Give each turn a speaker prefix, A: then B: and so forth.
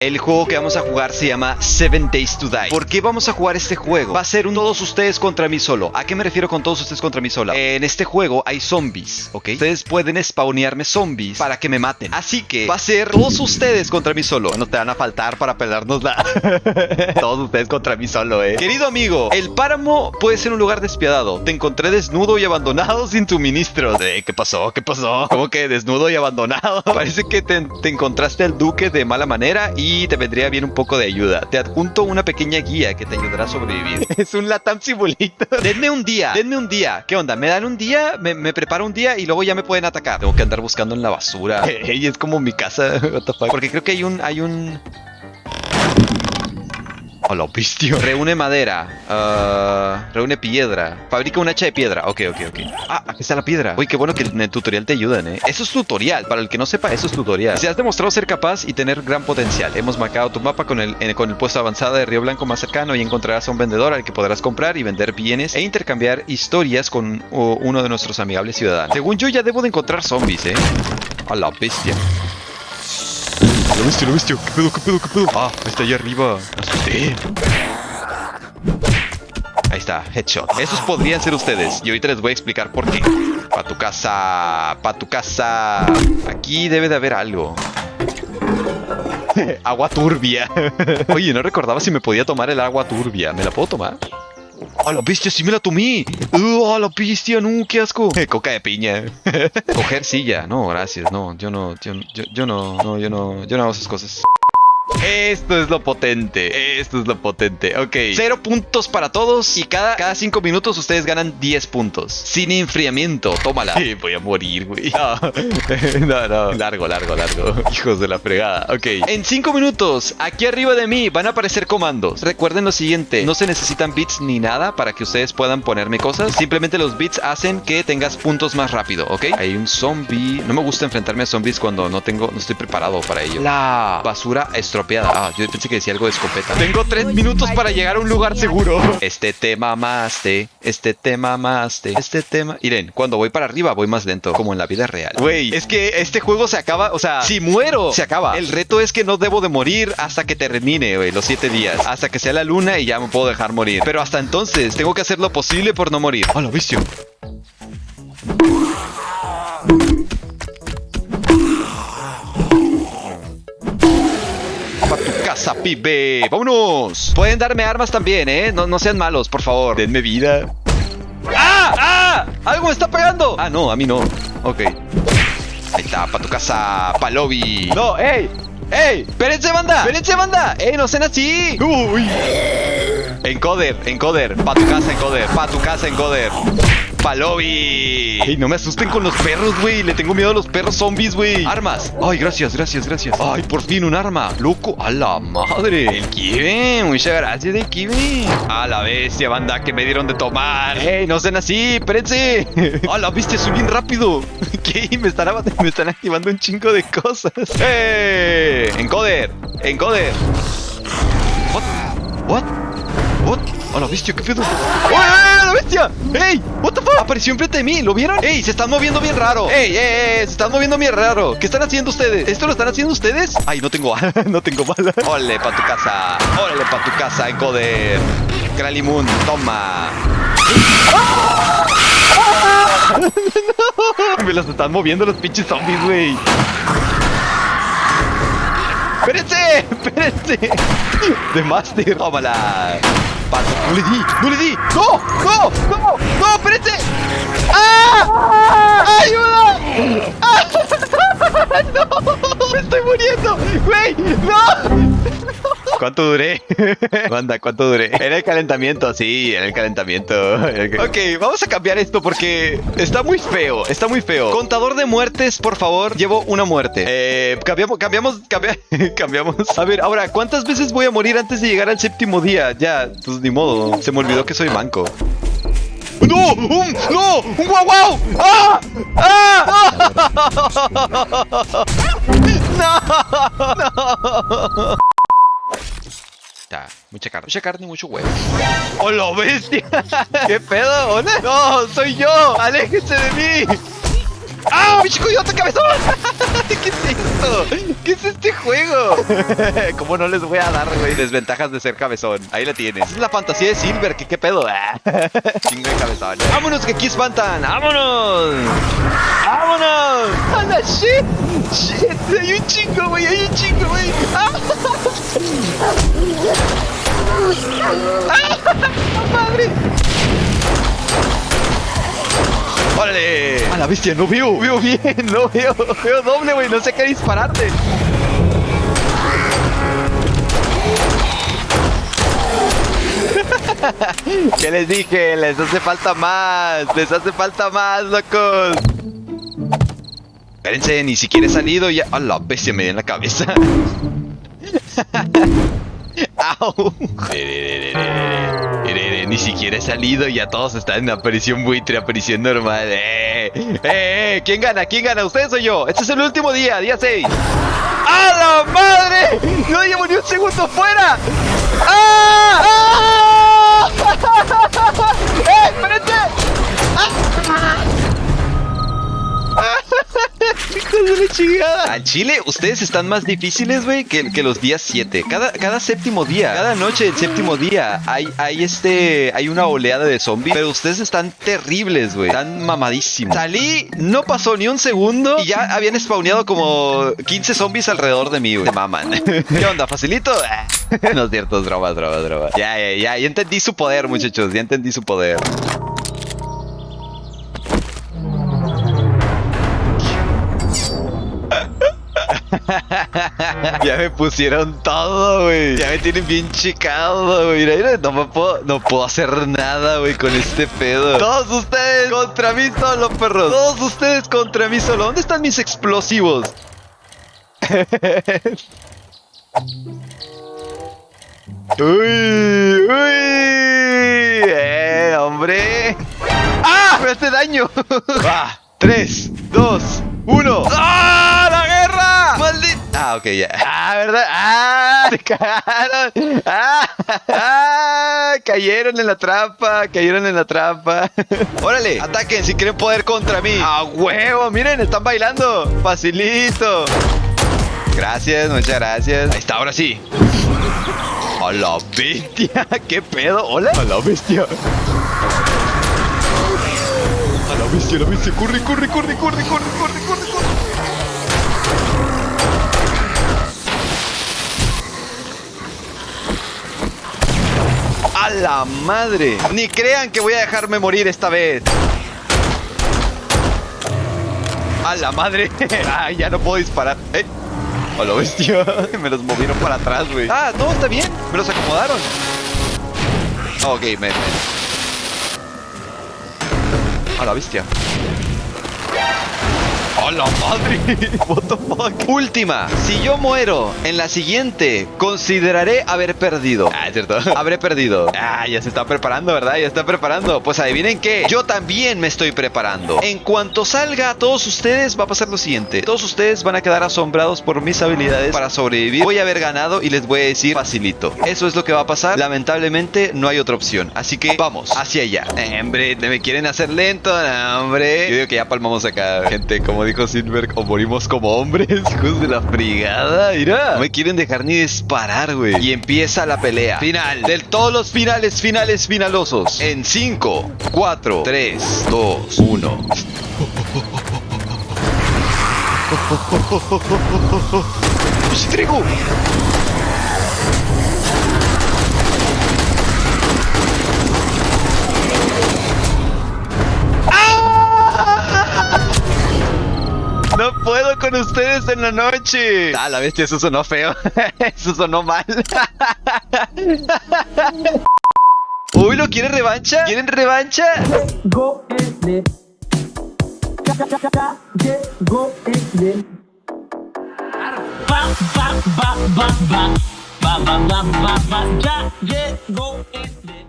A: El juego que vamos a jugar se llama Seven Days to Die. ¿Por qué vamos a jugar este juego? Va a ser un todos ustedes contra mí solo. ¿A qué me refiero con todos ustedes contra mí solo? En este juego hay zombies, ¿ok? Ustedes pueden spawnearme zombies para que me maten. Así que va a ser todos ustedes contra mí solo. No te van a faltar para pelearnos la... todos ustedes contra mí solo, eh. Querido amigo, el páramo puede ser un lugar despiadado. Te encontré desnudo y abandonado sin suministros. Eh, ¿Qué pasó? ¿Qué pasó? ¿Cómo que desnudo y abandonado? Parece que te encontraste al duque de mala manera y y te vendría bien un poco de ayuda. Te adjunto una pequeña guía que te ayudará a sobrevivir. es un Latam simulito. denme un día, denme un día. ¿Qué onda? ¿Me dan un día? Me, preparo un día y luego ya me pueden atacar. Tengo que andar buscando en la basura. Ey, es como mi casa. Porque creo que hay un, hay un, Hola, pistio. Reúne madera. Uh, reúne piedra. Fabrica un hacha de piedra. Ok, ok, ok. Ah, aquí está la piedra. Uy, qué bueno que en el tutorial te ayudan, ¿eh? Eso es tutorial. Para el que no sepa, eso es tutorial. Se has demostrado ser capaz y tener gran potencial. Hemos marcado tu mapa con el, con el puesto avanzado de Río Blanco más cercano y encontrarás a un vendedor al que podrás comprar y vender bienes e intercambiar historias con uno de nuestros amigables ciudadanos. Según yo, ya debo de encontrar zombies, ¿eh? A la bestia. Lo bestia, lo bestia. ¿Qué pedo, qué pedo, qué pedo? Ah, está allá arriba. Asusté. Ahí está, headshot. Esos podrían ser ustedes. Y ahorita les voy a explicar por qué. Pa' tu casa, pa' tu casa. Aquí debe de haber algo. agua turbia. Oye, no recordaba si me podía tomar el agua turbia. ¿Me la puedo tomar? ¡A la bestia! ¡Sí me la tomé! ¡Uh, ¡A la bestia! ¡No! ¡Qué asco! Coca de piña. Coger silla. No, gracias. No, yo no. Yo, yo, yo no. No, yo no. Yo no hago esas cosas. Esto es lo potente, esto es lo potente. Ok, cero puntos para todos y cada, cada cinco minutos ustedes ganan 10 puntos. Sin enfriamiento, tómala. voy a morir, güey. No. no, largo, largo, largo. Hijos de la fregada. Ok, en cinco minutos, aquí arriba de mí van a aparecer comandos. Recuerden lo siguiente, no se necesitan bits ni nada para que ustedes puedan ponerme cosas. Simplemente los bits hacen que tengas puntos más rápido, ¿ok? Hay un zombie. No me gusta enfrentarme a zombies cuando no tengo, no estoy preparado para ello. La basura estropeada Ah, yo pensé que decía algo de escopeta. Tengo tres minutos para llegar a un lugar seguro. Este tema mamaste. Este tema mamaste. Este tema. Miren, cuando voy para arriba voy más lento, como en la vida real. Güey, es que este juego se acaba. O sea, si muero, se acaba. El reto es que no debo de morir hasta que termine, güey, los siete días. Hasta que sea la luna y ya me puedo dejar morir. Pero hasta entonces tengo que hacer lo posible por no morir. ¡Hola, vicio! Casa, pibe. ¡Vámonos! Pueden darme armas también, ¿eh? No, no sean malos, por favor. Denme vida. ¡Ah! ¡Ah! ¡Algo me está pegando! Ah, no, a mí no. Ok. Ahí está, para tu casa, pa' lobby. No, ¡ey! ¡Ey! ¡Espérense, banda! ¡Espérense, banda! ¡Ey, no sean así! ¡Uy! Encoder, encoder. Pa' tu casa, encoder. Pa' tu casa, encoder. Palobi. Ey, no me asusten con los perros, güey. Le tengo miedo a los perros zombies, güey. Armas. Ay, gracias, gracias, gracias. Ay, por fin un arma. Loco. A la madre. El kiwi. Muchas gracias, el kiwi. A la bestia, banda, que me dieron de tomar. Ey, no sean así. Espérense. A la bestia, soy bien rápido. ¿Qué? Me están, me están activando un chingo de cosas. ¡Eh! Encoder. Encoder. What? What? ¡A la bestia! ¿Qué pedo? ¡Uy, ¡A la bestia! ¡Ey! ¿What the fuck? Apareció enfrente de mí, ¿lo vieron? ¡Ey! Se están moviendo bien raro. ¡Ey, ey, ey! Se están moviendo bien raro. ¿Qué están haciendo ustedes? ¿Esto lo están haciendo ustedes? Ay, no tengo no tengo bala. ¡Ole, pa' tu casa! ¡Órale, pa' tu casa, encoder! Kralimun, toma. no. Me los están moviendo los pinches zombies, güey. ¡Espérense! ¡Espérense! De Master. Tómala. No le di, no le di. ¡No! ¡No! ¡No! ¡No! ¡Espérense! ¡Ah! ¡Ayuda! ¡Ah! ¡No! ¡Me estoy muriendo! ¡Güey! ¡No! ¿Cuánto duré? Banda, ¿cuánto duré? En el calentamiento, sí, en el calentamiento. Ok, vamos a cambiar esto porque está muy feo, está muy feo. Contador de muertes, por favor, llevo una muerte. Eh, cambiamos, cambiamos, cambiamos. A ver, ahora, ¿cuántas veces voy a morir antes de llegar al séptimo día? Ya, pues ni modo. Se me olvidó que soy manco. ¡No! ¡Un! ¡No! ¡Un guau guau! ¡Ah! ¡Ah! ¡No! ¡No! Mucha carne. Mucha carne y mucho huevo. ¡Hola, bestia! ¿Qué pedo? ¿Dónde? ¡No! ¡Soy yo! ¡Aléjese de mí! ¡Ah! ¡Bicho coyote cabezón! ¿Qué es esto? ¿Qué es este juego? ¿Cómo no les voy a dar, güey? Desventajas de ser cabezón. Ahí la tienes. Es la fantasía de Silver. ¿Qué, qué pedo? Ah. Chingo de cabezón. ¡Vámonos que aquí espantan! ¡Vámonos! ¡Vámonos! ¡A la shit! ¡Shit! ¡Hay un chingo, güey! ¡Hay un chingo, güey! ¡Ah! ¡Madre! ¡Órale! A la bestia, no veo, veo bien, no veo, veo doble, güey, no sé qué dispararte. ¿Qué les dije? Les hace falta más, les hace falta más, locos. Espérense, ni siquiera he salido ya. A la bestia me dio en la cabeza. Ni siquiera he salido y ya todos están en aparición buitre, aparición normal. ¡Eh! ¡Eh! ¿Quién gana? ¿Quién gana? ¿Ustedes o yo? Este es el último día, día 6. ¡A la madre! ¡No llevo ni un segundo fuera! ¡Ah! ¡Ah! De la chingada. Al Chile, ustedes están más difíciles, güey, que, los días 7. Cada, cada séptimo día, cada noche del séptimo día, hay, hay este. Hay una oleada de zombies. Pero ustedes están terribles, güey. Están mamadísimos. Salí, no pasó ni un segundo. Y ya habían spawneado como 15 zombies alrededor de mí, güey. Maman. ¿Qué onda? ¿Facilito? no es cierto, es broma, broma, broma. Ya, ya, ya. Ya entendí su poder, muchachos. Ya entendí su poder. Ya me pusieron todo, güey. Ya me tienen bien checado, güey. Mira, mira, no me puedo, no puedo hacer nada, güey, con este pedo. Todos ustedes contra mí solo, perros. Todos ustedes contra mí solo. ¿Dónde están mis explosivos? uy, uy. Eh, hombre. ¡Ah! Me hace daño. Va. 3, 2, 1. ¡Ah! Ok, ya. Ah, ¿verdad? ¡Ah! ¡Se cagaron! ¡Ah! ¡Ah! Cayeron en la trampa, cayeron en la trampa. Órale, ataquen si quieren poder contra mí. ¡A huevo! Miren, están bailando. Facilito. Gracias, muchas gracias. Ahí está, ahora sí. ¡A la bestia! ¿Qué pedo? ¿Hola? ¡A la bestia! ¡A la bestia, a la bestia! ¡Corre, corre, corre, corre, corre, corre, corre, corre! ¡A la madre! Ni crean que voy a dejarme morir esta vez. ¡A la madre! ¡Ay, ya no puedo disparar! ¿Eh? ¡A la bestia! Me los movieron para atrás, güey. ¡Ah, no! Está bien. Me los acomodaron. Ok, me... ¡A la bestia! ¡A la madre! What the fuck? Última. Si yo muero en la siguiente, consideraré haber perdido. Ah, es cierto. Habré perdido. Ah, ya se está preparando, ¿verdad? Ya está preparando. Pues adivinen qué. Yo también me estoy preparando. En cuanto salga a todos ustedes, va a pasar lo siguiente. Todos ustedes van a quedar asombrados por mis habilidades para sobrevivir. Voy a haber ganado y les voy a decir facilito. Eso es lo que va a pasar. Lamentablemente no hay otra opción. Así que vamos hacia allá. Eh, hombre, me quieren hacer lento, no, hombre. Yo digo que ya palmamos acá, gente. Como dijo Silver, o morimos como hombres. Hijos de la frigada, mira. No me quieren dejar ni disparar, güey. Y empieza la pelea. Final. De todos los finales, finales, finalosos. En 5, 4, 3, 2, 1. ¡Trigo! puedo con ustedes en la noche. Ah, la bestia, eso sonó feo. Eso sonó mal. Uy, ¿lo quiere revancha? ¿Quieren revancha?
B: Ya llegó